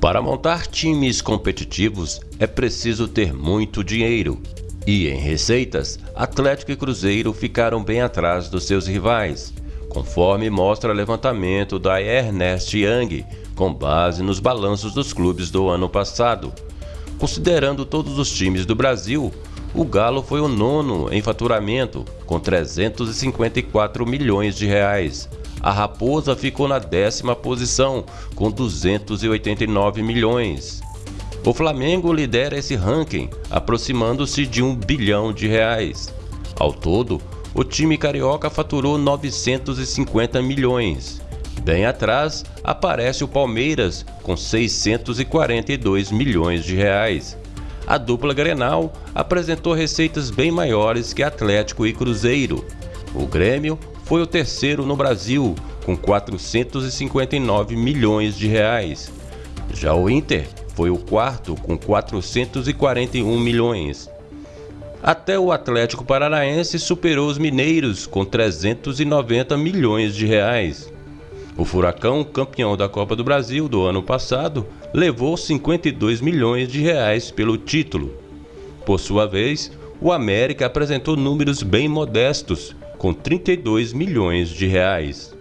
Para montar times competitivos é preciso ter muito dinheiro. E em receitas, Atlético e Cruzeiro ficaram bem atrás dos seus rivais, conforme mostra levantamento da Ernest Young, com base nos balanços dos clubes do ano passado. Considerando todos os times do Brasil, o Galo foi o nono em faturamento, com 354 milhões de reais, a Raposa ficou na décima posição, com 289 milhões. O Flamengo lidera esse ranking, aproximando-se de um bilhão de reais. Ao todo, o time carioca faturou 950 milhões. Bem atrás, aparece o Palmeiras, com 642 milhões de reais. A dupla Grenal apresentou receitas bem maiores que Atlético e Cruzeiro. O Grêmio foi o terceiro no Brasil, com 459 milhões de reais. Já o Inter foi o quarto, com 441 milhões. Até o Atlético Paranaense superou os mineiros, com 390 milhões de reais. O Furacão, campeão da Copa do Brasil do ano passado, levou 52 milhões de reais pelo título. Por sua vez, o América apresentou números bem modestos, com 32 milhões de reais.